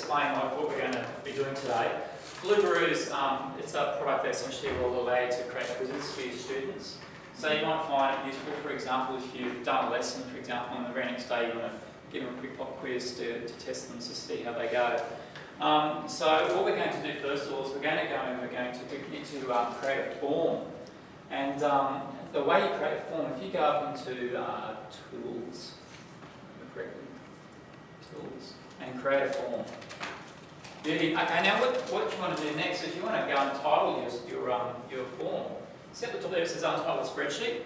explain what we're going to be doing today. Flubaroo is um, it's a product that essentially will allow you to create quizzes for your students. So you might find it useful, for example, if you've done a lesson, for example, on the very next day you want to give them a quick pop quiz to, to test them to see how they go. Um, so what we're going to do first of all is we're going to go and we're going to, need to um, create a form. And um, the way you create a form, if you go up into uh, Tools, Tools, and create a form. Okay, now what, what you want to do next is you want to go and title your, your, um, your form. See at the top there it says untitled spreadsheet?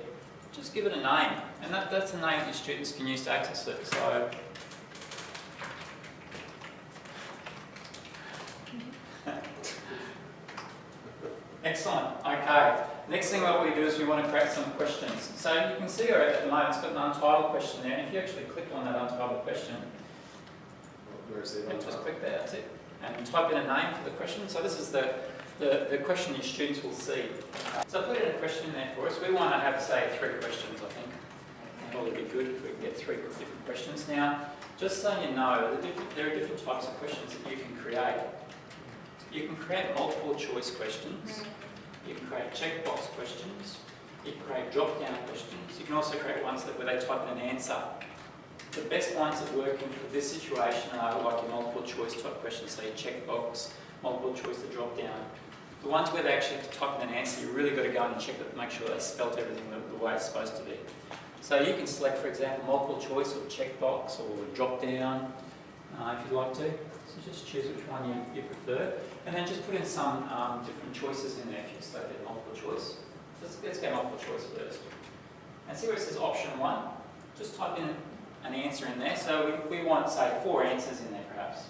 Just give it a name. And that, that's the name that your students can use to access it. So Excellent. Okay. Next thing what we do is we want to create some questions. So you can see at the moment it's got an untitled question there. And if you actually click on that untitled question, Where is it? just click there, that's it. And type in a name for the question. So this is the, the, the question your students will see. So put in a question there for us. We want to have, say, three questions, I think. Probably be good if we can get three different questions. Now, just so you know, the there are different types of questions that you can create. You can create multiple choice questions. Mm-hmm. You can create checkbox questions. You can create drop-down questions. You can also create ones that where they type in an answer. The best ones that work in for this situation are like your multiple choice type questions, so your checkbox, multiple choice, the drop-down. The ones where they actually have to type in an answer, you really got to go in and check it, make sure they spelt everything the, the way it's supposed to be. So you can select, for example, multiple choice or checkbox or drop-down, uh, if you'd like to. So just choose which one you, you prefer. And then just put in some um, different choices in there if you selected multiple choice. Let's, let's go multiple choice first. And see where it says option one. Just type in an answer in there. So we, we want, say, four answers in there perhaps.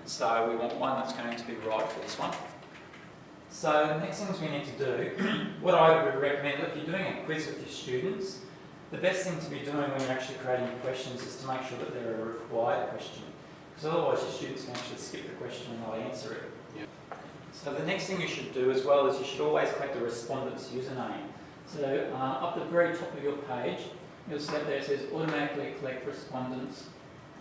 And so we want one that's going to be right for this one. So the next things we need to do, what I would recommend, if you're doing a quiz with your students, the best thing to be doing when you're actually creating your questions is to make sure that they're a required question. Because otherwise your students can actually skip the question and they'll answer it. Yep. So the next thing you should do as well is you should always collect the respondent's username. So uh, up the very top of your page, you'll see up there it says automatically collect respondents'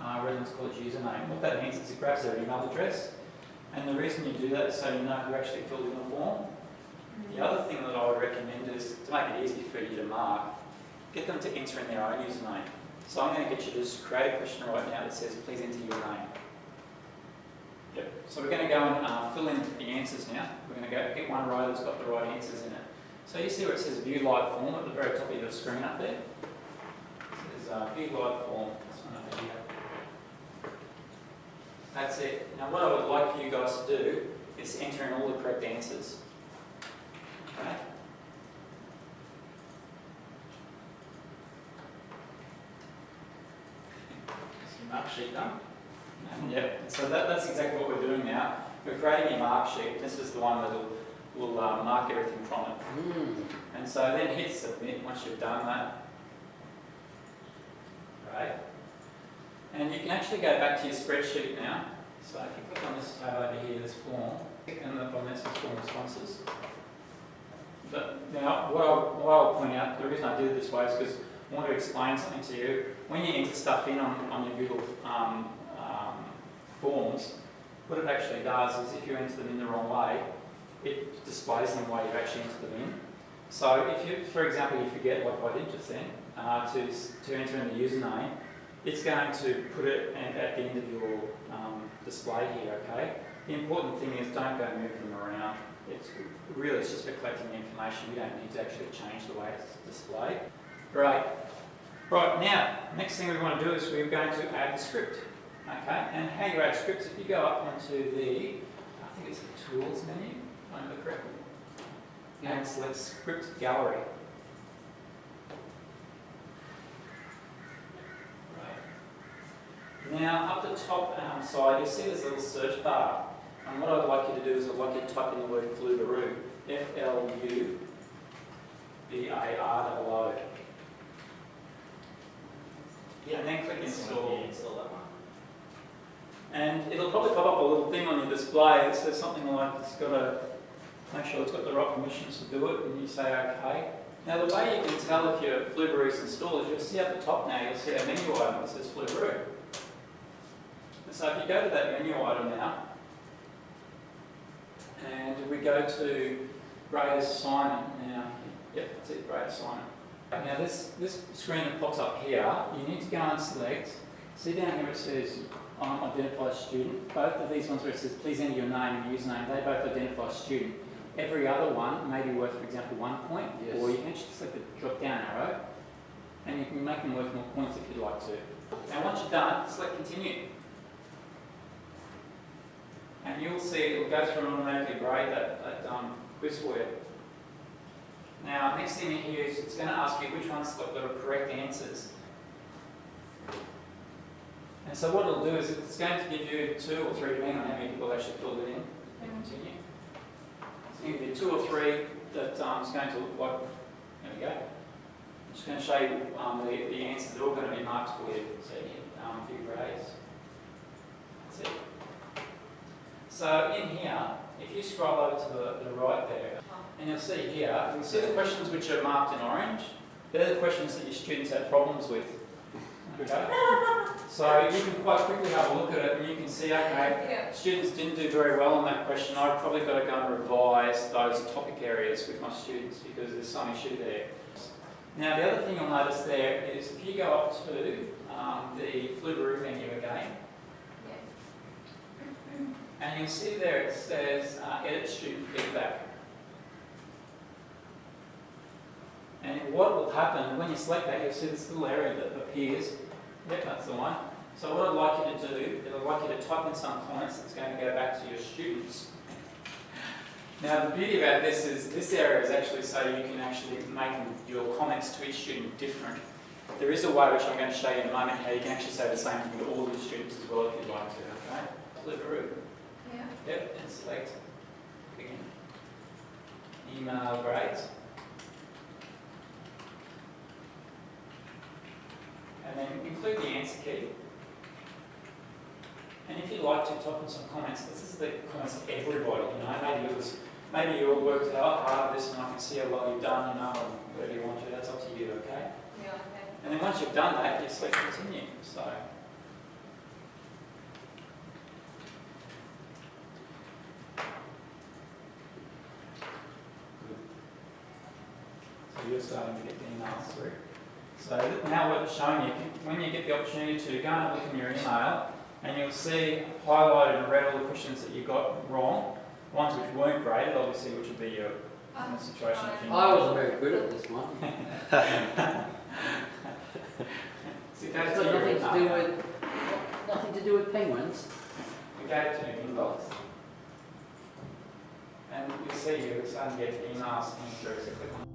uh, residence college username. What that means is it grabs their email address and the reason you do that is so you know who actually filled in the form. The other thing that I would recommend is to make it easy for you to mark, get them to enter in their own username. So I'm going to get you to just create a question right now that says, please enter your name. Yep. So we're going to go and uh, fill in the answers now. We're going to go get one row that's got the right answers in it. So you see where it says view live form at the very top of your screen up there? It says uh, view form. This one over here. That's it. Now what I would like for you guys to do is enter in all the correct answers. Okay? Mark sheet done. Yep, so that, that's exactly what we're doing now. We're creating a mark sheet. This is the one that will, will uh, mark everything from it. Hmm. And so then hit submit once you've done that. Right. And you can actually go back to your spreadsheet now. So if you click on this tab over here, this form, on the on this is form responses. But now, what I'll, what I'll point out, the reason I did it this way is because I want to explain something to you. When you enter stuff in on, on your Google um, um, forms, what it actually does is if you enter them in the wrong way, it displays them the way you've actually entered them in. So if you, for example, you forget like I did just then, uh, to, to enter in the username, it's going to put it at, the end of your um, display here, okay? The important thing is don't go move them around. It's really it's just for collecting the information. You don't need to actually change the way it's displayed. Great. Right, now, next thing we want to do is we're going to add the script. Okay, and how you add scripts, if you go up onto the, I think it's the Tools menu, if I remember correctly, and select Script Gallery. Right. Now, up the top um, side, you'll see this little search bar. And what I'd like you to do is I'd like you to type in the word Flubaroo, F-L-U-B-A-R-O-O. Yeah. And then click install. Yeah, install that one. And it'll probably pop up a little thing on your display that says something like it's got to make sure it's got the right permissions to do it, and you say OK. Now the way you can tell if your Flubaroo is installed is you'll see at the top now, you'll see a menu item that says Flubaroo. So if you go to that menu item now, and we go to grade assignment now, yep, that's it, grade assignment. Now this, this screen that pops up here, you need to go and select, see down here it says um, identify student. Both of these ones where it says please enter your name and username, they both identify student. Every other one may be worth, for example, one point, Yes. or you can actually select the drop down arrow, and you can make them worth more points if you'd like to. And once you're done, select continue. And you'll see it'll go through and automatically grade that, that um, quiz for you. Now, next thing here is it's going to ask you which ones got the correct answers. And so what it'll do is it's going to give you two or three, depending on how many people actually filled it in, and continue. So you give you two or three that um, is going to look like, there we go. I'm just going to show you um, the, the answers, they're all going to be marked for you, so you can um, view grades. That's it. So in here, if you scroll over to the, the right there, and you'll see here, you'll see the questions which are marked in orange. They're the questions that your students have problems with. Okay? So you can quite quickly have a look at it and you can see, okay, Yeah. students didn't do very well on that question. I've probably got to go and revise those topic areas with my students because there's some issue there. Now the other thing you'll notice there is if you go up to um, the Flubaroo menu again, and you'll see there it says uh, edit student feedback. And what will happen, when you select that, you'll see this little area that appears. Yep, that's the one. So what I'd like you to do, is I'd like you to type in some comments that's going to go back to your students. Now the beauty about this is, this area is actually so you can actually make your comments to each student different. There is a way which I'm going to show you in a moment how you can actually say the same thing to all the students as well if you'd like to, okay? Flubaroo. Yeah. Yep, and select begin. Email grades. And then include the answer key. And if you'd like to type in some comments, this is the comments of everybody, you know, maybe it was, maybe you all worked out hard this and I can see how well you've done, you know, and whatever you want to, that's up to you, okay? Yeah, okay. And then once you've done that, you select continue, so. You're starting to get the emails through. So now what it's showing you, when you get the opportunity to go and look in your email, and you'll see highlighted and red all the questions that you got wrong, ones which weren't graded, obviously, which would be your Um, situation. if I wasn't very good at this one. So go It's to got nothing to do with, nothing to do with penguins. We go to inbox. And you'll see you're starting to get emails coming through, so click on